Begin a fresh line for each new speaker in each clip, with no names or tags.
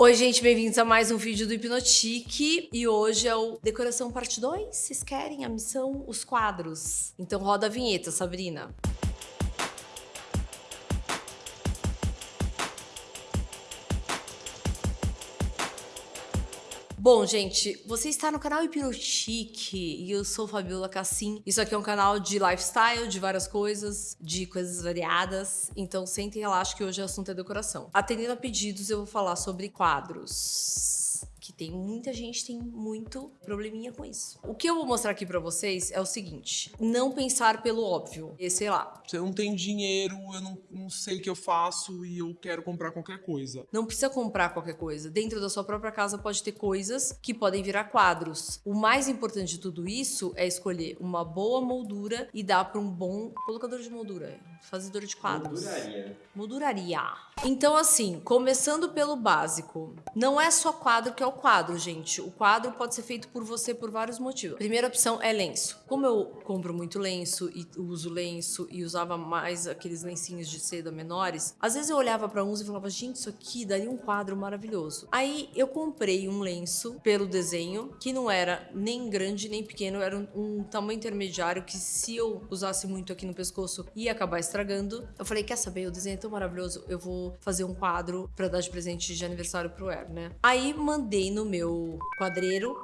Oi, gente, bem-vindos a mais um vídeo do Hipnotique. E hoje é o Decoração Parte 2. Vocês querem a missão? Os quadros. Então roda a vinheta, Sabrina. Bom, gente, você está no canal Hipnotique e eu sou Fabiola Cassim. Isso aqui é um canal de lifestyle, de várias coisas, de coisas variadas. Então, sente e relaxa que hoje o assunto é decoração. Atendendo a pedidos, eu vou falar sobre quadros tem muita gente tem muito probleminha com isso. O que eu vou mostrar aqui pra vocês é o seguinte, não pensar pelo óbvio, e sei lá.
Eu não tenho dinheiro, eu não, não sei o que eu faço e eu quero comprar qualquer coisa.
Não precisa comprar qualquer coisa. Dentro da sua própria casa pode ter coisas que podem virar quadros. O mais importante de tudo isso é escolher uma boa moldura e dar para um bom colocador de moldura, fazedor de quadros.
Molduraria.
Molduraria. Então assim, começando pelo básico, não é só quadro que é o quadro, gente. O quadro pode ser feito por você por vários motivos. Primeira opção é lenço. Como eu compro muito lenço e uso lenço e usava mais aqueles lencinhos de seda menores, às vezes eu olhava para uns e falava, gente, isso aqui daria um quadro maravilhoso. Aí eu comprei um lenço pelo desenho, que não era nem grande nem pequeno, era um, um tamanho intermediário que se eu usasse muito aqui no pescoço ia acabar estragando. Eu falei, quer saber, o desenho é tão maravilhoso, eu vou fazer um quadro para dar de presente de aniversário pro Er, né? Aí mandei no meu quadreiro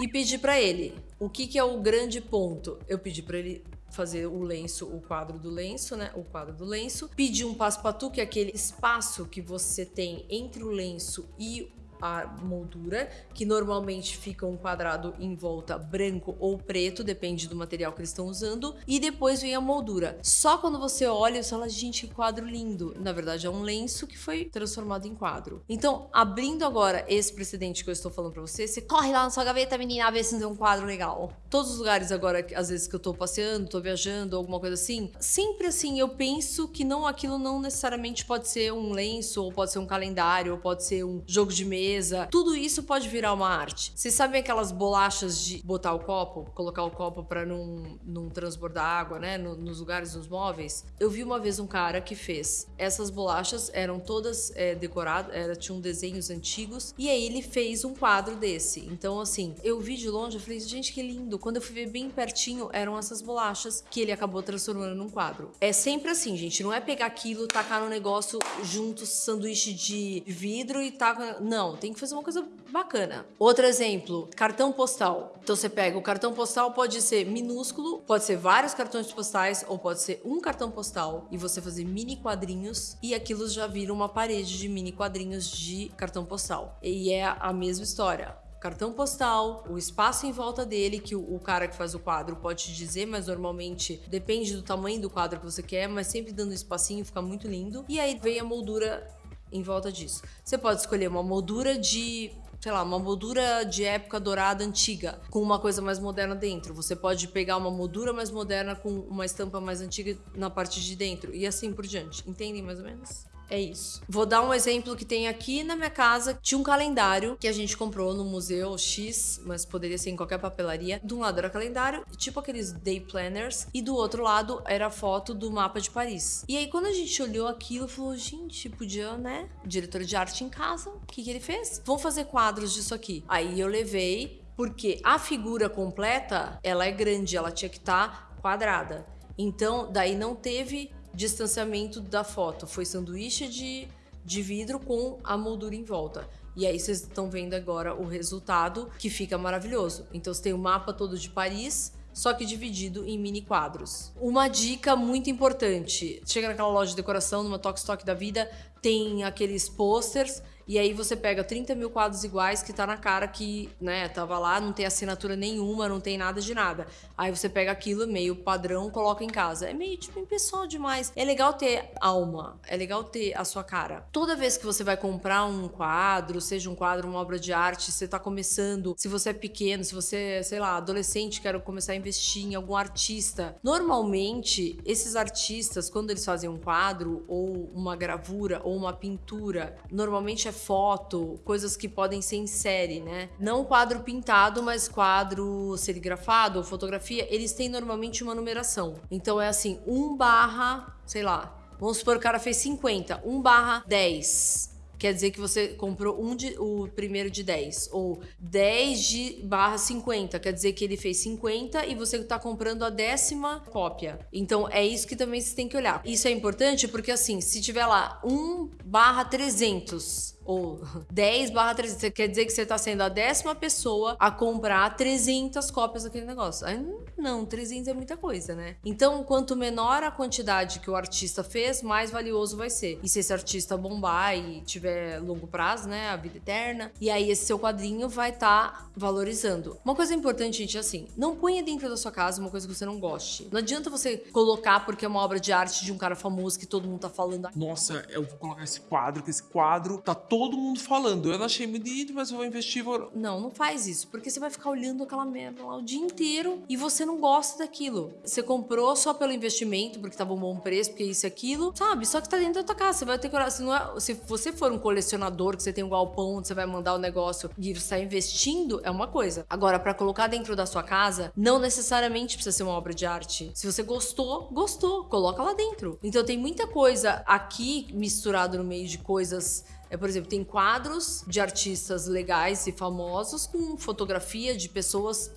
e pedi para ele. O que, que é o grande ponto? Eu pedi para ele fazer o lenço, o quadro do lenço, né? O quadro do lenço. Pedi um passo-patu, que é aquele espaço que você tem entre o lenço e a moldura, que normalmente fica um quadrado em volta branco ou preto, depende do material que eles estão usando, e depois vem a moldura. Só quando você olha, você fala, gente, que quadro lindo. Na verdade, é um lenço que foi transformado em quadro. Então, abrindo agora esse precedente que eu estou falando pra você, você corre lá na sua gaveta, menina, a ver se não tem um quadro legal. Todos os lugares agora, às vezes que eu tô passeando, tô viajando, alguma coisa assim, sempre assim, eu penso que não aquilo não necessariamente pode ser um lenço, ou pode ser um calendário, ou pode ser um jogo de mesa, mesa, tudo isso pode virar uma arte. Vocês sabem aquelas bolachas de botar o copo, colocar o copo para não, não transbordar água, né, no, nos lugares dos móveis? Eu vi uma vez um cara que fez. Essas bolachas eram todas é, decoradas, era, tinham desenhos antigos, e aí ele fez um quadro desse. Então, assim, eu vi de longe, eu falei, gente, que lindo. Quando eu fui ver bem pertinho, eram essas bolachas que ele acabou transformando num quadro. É sempre assim, gente, não é pegar aquilo, tacar no negócio junto sanduíche de vidro e tacar... Não, tem que fazer uma coisa bacana. Outro exemplo, cartão postal. Então você pega o cartão postal, pode ser minúsculo, pode ser vários cartões postais ou pode ser um cartão postal e você fazer mini quadrinhos e aquilo já vira uma parede de mini quadrinhos de cartão postal. E é a mesma história cartão postal, o espaço em volta dele, que o, o, cara que faz o quadro pode te dizer, mas normalmente depende do tamanho do quadro que você quer, mas sempre dando um espacinho, fica muito lindo. E aí vem a moldura em volta disso. Você pode escolher uma moldura de sei lá, uma moldura de época dourada antiga, com uma coisa mais moderna dentro. Você pode pegar uma moldura mais moderna com uma estampa mais antiga na parte de dentro, e assim por diante. Entendem mais ou menos? É isso. Vou dar um exemplo que tem aqui na minha casa. Tinha um calendário que a gente comprou no museu X, mas poderia ser em qualquer papelaria. De um lado era calendário, tipo aqueles day planners, e do outro lado era foto do mapa de Paris. E aí quando a gente olhou aquilo, falou, gente, podia, né? Diretor de arte em casa, o que, que ele fez? Vamos fazer quadros disso aqui. Aí eu levei, porque a figura completa, ela é grande, ela tinha que estar tá quadrada. Então, daí não teve distanciamento da foto. Foi sanduíche de, de vidro com a moldura em volta. E aí vocês estão vendo agora o resultado, que fica maravilhoso. Então você tem o mapa todo de Paris, só que dividido em mini quadros. Uma dica muito importante, chega naquela loja de decoração, numa Tok Stock da vida, tem aqueles posters e aí você pega 30 mil quadros iguais que tá na cara que, né, tava lá, não tem assinatura nenhuma, não tem nada de nada. Aí você pega aquilo meio padrão, coloca em casa. É meio, tipo, impessoal demais. É legal ter alma, é legal ter a sua cara. Toda vez que você vai comprar um quadro, seja um quadro, uma obra de arte, você tá começando, se você é pequeno, se você, é, sei lá, adolescente, quer começar a investir em algum artista. Normalmente, esses artistas, quando eles fazem um quadro, ou uma gravura, ou uma pintura, normalmente é foto, coisas que podem ser em série, né? Não quadro pintado, mas quadro serigrafado ou fotografia, eles têm normalmente uma numeração. Então é assim, 1 barra, sei lá, vamos supor que o cara fez 50, 1 barra 10 quer dizer que você comprou um de, o primeiro de 10. Ou 10 de barra 50, quer dizer que ele fez 50 e você tá comprando a décima cópia. Então é isso que também você tem que olhar. Isso é importante porque assim, se tiver lá 1 barra 300 ou 10 barra 300, quer dizer que você está sendo a décima pessoa a comprar 300 cópias daquele negócio. Aí, não, 300 é muita coisa, né? Então, quanto menor a quantidade que o artista fez, mais valioso vai ser. E se esse artista bombar e tiver longo prazo, né, a vida eterna, e aí esse seu quadrinho vai estar tá valorizando. Uma coisa importante, gente, é assim, não ponha dentro da sua casa uma coisa que você não goste. Não adianta você colocar porque é uma obra de arte de um cara famoso que todo mundo tá falando.
Nossa, eu vou colocar esse quadro, que esse quadro tá todo mundo falando. Eu achei bonito, mas eu vou investir. Vou...
Não, não faz isso, porque você vai ficar olhando aquela merda lá o dia inteiro e você não gosta daquilo. Você comprou só pelo investimento, porque tava um bom preço, porque isso e aquilo, sabe? Só que tá dentro da tua casa. Você vai ter que Se, não é... Se você for um colecionador, que você tem um galpão você vai mandar o negócio e você tá investindo, é uma coisa. Agora, para colocar dentro da sua casa, não necessariamente precisa ser uma obra de arte. Se você gostou, gostou, coloca lá dentro. Então tem muita coisa aqui misturado no meio de coisas é, por exemplo, tem quadros de artistas legais e famosos com fotografia de pessoas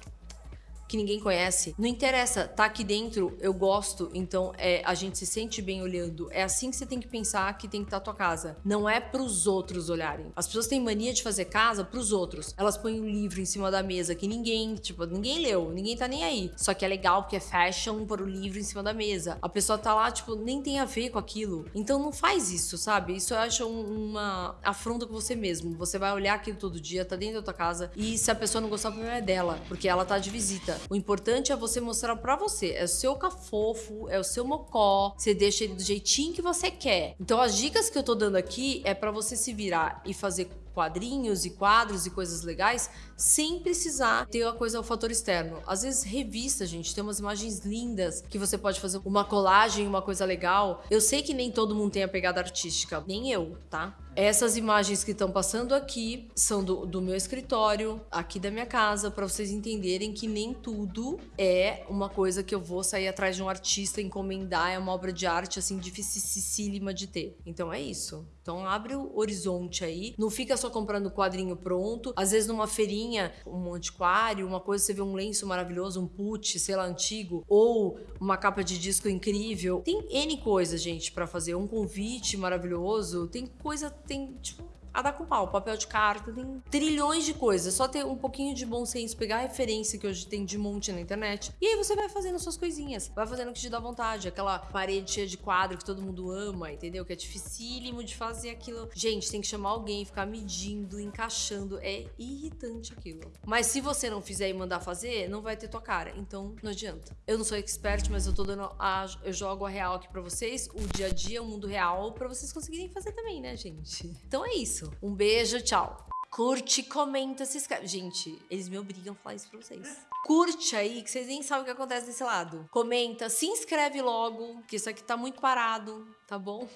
que ninguém conhece. Não interessa, tá aqui dentro, eu gosto, então é, a gente se sente bem olhando. É assim que você tem que pensar que tem que estar tá a tua casa. Não é pros outros olharem. As pessoas têm mania de fazer casa pros outros. Elas põem um livro em cima da mesa que ninguém, tipo, ninguém leu, ninguém tá nem aí. Só que é legal porque é fashion pôr o livro em cima da mesa. A pessoa tá lá, tipo, nem tem a ver com aquilo. Então não faz isso, sabe? Isso eu acho uma afronta com você mesmo. Você vai olhar aquilo todo dia, tá dentro da tua casa e se a pessoa não gostar, o problema é dela, porque ela tá de visita. O importante é você mostrar para você. É o seu cafofo, é o seu mocó. Você deixa ele do jeitinho que você quer. Então as dicas que eu tô dando aqui é para você se virar e fazer quadrinhos e quadros e coisas legais sem precisar ter a coisa, o fator externo. Às vezes, revista, gente, tem umas imagens lindas que você pode fazer uma colagem, uma coisa legal. Eu sei que nem todo mundo tem a pegada artística, nem eu, tá? Essas imagens que estão passando aqui são do, do, meu escritório, aqui da minha casa, para vocês entenderem que nem tudo é uma coisa que eu vou sair atrás de um artista, encomendar, é uma obra de arte assim dificílima de ter. Então é isso. Então abre o horizonte aí, não fica só comprando quadrinho pronto. Às vezes numa feirinha, um antiquário, uma coisa você vê um lenço maravilhoso, um put, sei lá, antigo, ou uma capa de disco incrível. Tem N coisas, gente, para fazer. Um convite maravilhoso, tem coisa, tem tipo a dar com pau. Papel de carta, tem trilhões de coisas. Só ter um pouquinho de bom senso, pegar a referência que hoje tem de monte na internet. E aí você vai fazendo suas coisinhas. Vai fazendo o que te dá vontade. Aquela parede cheia de quadro que todo mundo ama, entendeu? Que é dificílimo de fazer aquilo. Gente, tem que chamar alguém, ficar medindo, encaixando. É irritante aquilo. Mas se você não fizer e mandar fazer, não vai ter tua cara. Então não adianta. Eu não sou expert, mas eu tô dando a. Eu jogo a real aqui pra vocês, o dia a dia, o mundo real, pra vocês conseguirem fazer também, né, gente? Então é isso isso. Um beijo, tchau. Curte, comenta, se inscreve. Gente, eles me obrigam a falar isso pra vocês. Curte aí, que vocês nem sabem o que acontece desse lado. Comenta, se inscreve logo, que isso aqui tá muito parado, tá bom?